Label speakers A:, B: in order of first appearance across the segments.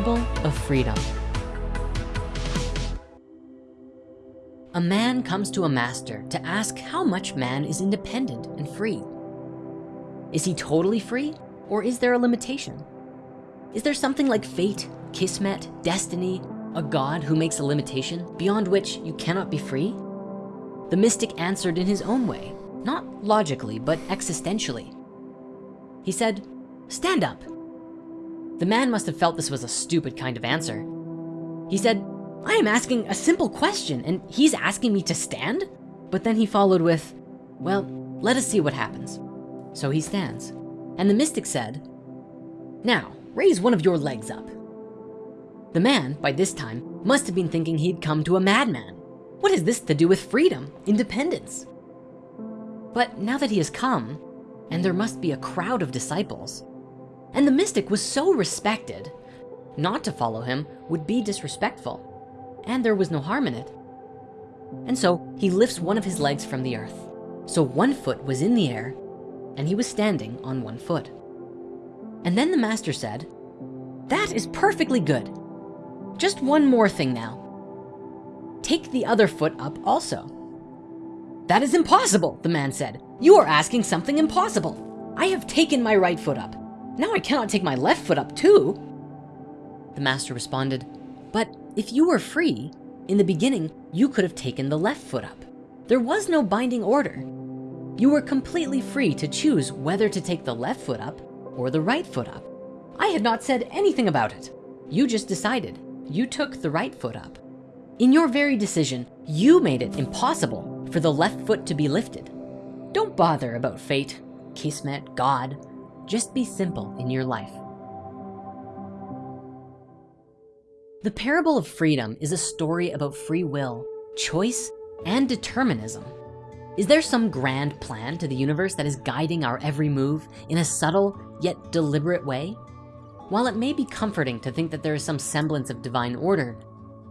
A: Parable of Freedom. A man comes to a master to ask how much man is independent and free. Is he totally free or is there a limitation? Is there something like fate, kismet, destiny, a God who makes a limitation beyond which you cannot be free? The mystic answered in his own way, not logically, but existentially. He said, stand up. The man must have felt this was a stupid kind of answer. He said, I am asking a simple question and he's asking me to stand? But then he followed with, well, let us see what happens. So he stands. And the mystic said, now raise one of your legs up. The man, by this time, must have been thinking he'd come to a madman. What has this to do with freedom, independence? But now that he has come, and there must be a crowd of disciples, and the mystic was so respected, not to follow him would be disrespectful, and there was no harm in it. And so he lifts one of his legs from the earth. So one foot was in the air and he was standing on one foot. And then the master said, that is perfectly good. Just one more thing now. Take the other foot up also. That is impossible, the man said. You are asking something impossible. I have taken my right foot up. Now I cannot take my left foot up too. The master responded, but if you were free, in the beginning, you could have taken the left foot up. There was no binding order. You were completely free to choose whether to take the left foot up or the right foot up. I had not said anything about it. You just decided. You took the right foot up. In your very decision, you made it impossible for the left foot to be lifted. Don't bother about fate, kismet, God. Just be simple in your life. The parable of freedom is a story about free will, choice, and determinism. Is there some grand plan to the universe that is guiding our every move in a subtle yet deliberate way? While it may be comforting to think that there is some semblance of divine order,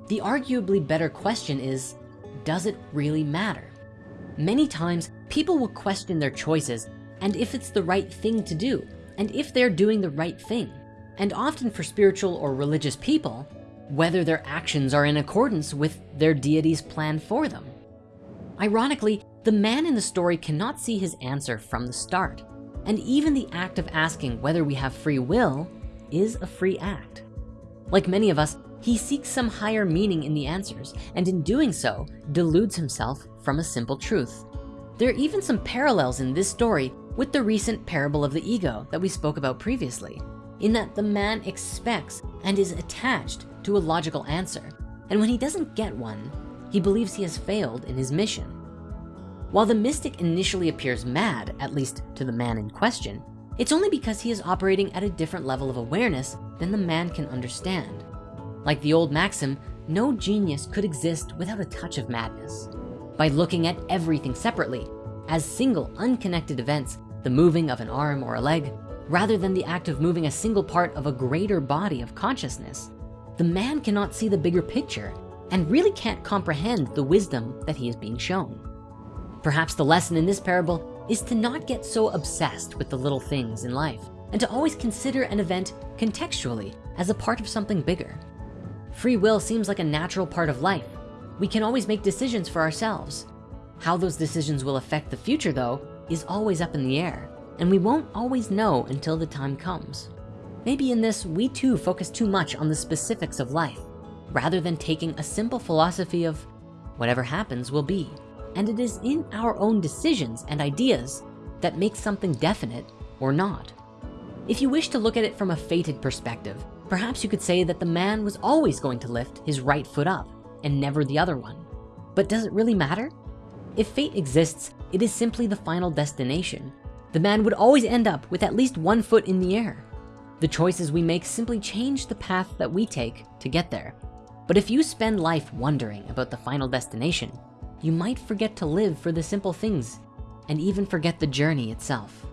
A: the arguably better question is, does it really matter? Many times people will question their choices and if it's the right thing to do and if they're doing the right thing. And often for spiritual or religious people, whether their actions are in accordance with their deity's plan for them. Ironically, the man in the story cannot see his answer from the start. And even the act of asking whether we have free will is a free act. Like many of us, he seeks some higher meaning in the answers, and in doing so, deludes himself from a simple truth. There are even some parallels in this story with the recent parable of the ego that we spoke about previously, in that the man expects and is attached to a logical answer. And when he doesn't get one, he believes he has failed in his mission. While the mystic initially appears mad, at least to the man in question, it's only because he is operating at a different level of awareness than the man can understand. Like the old maxim, no genius could exist without a touch of madness. By looking at everything separately, as single unconnected events, the moving of an arm or a leg, rather than the act of moving a single part of a greater body of consciousness, the man cannot see the bigger picture and really can't comprehend the wisdom that he is being shown. Perhaps the lesson in this parable is to not get so obsessed with the little things in life and to always consider an event contextually as a part of something bigger. Free will seems like a natural part of life. We can always make decisions for ourselves. How those decisions will affect the future though is always up in the air and we won't always know until the time comes. Maybe in this, we too focus too much on the specifics of life, rather than taking a simple philosophy of whatever happens will be. And it is in our own decisions and ideas that make something definite or not. If you wish to look at it from a fated perspective, perhaps you could say that the man was always going to lift his right foot up and never the other one. But does it really matter? If fate exists, it is simply the final destination. The man would always end up with at least one foot in the air. The choices we make simply change the path that we take to get there. But if you spend life wondering about the final destination, you might forget to live for the simple things and even forget the journey itself.